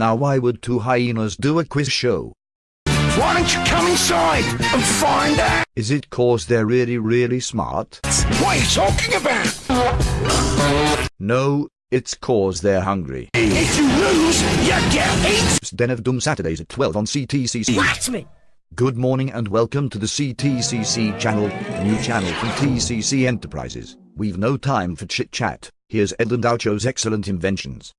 Now why would two hyenas do a quiz show? Why don't you come inside and find out? Is it cause they're really really smart? What are you talking about? No, it's cause they're hungry. If you lose, you get eaten. Den of Doom Saturdays at 12 on CTCC. That's me? Good morning and welcome to the CTCC channel, new channel from TCC Enterprises. We've no time for chit chat. Here's Ed and Oucho's excellent inventions.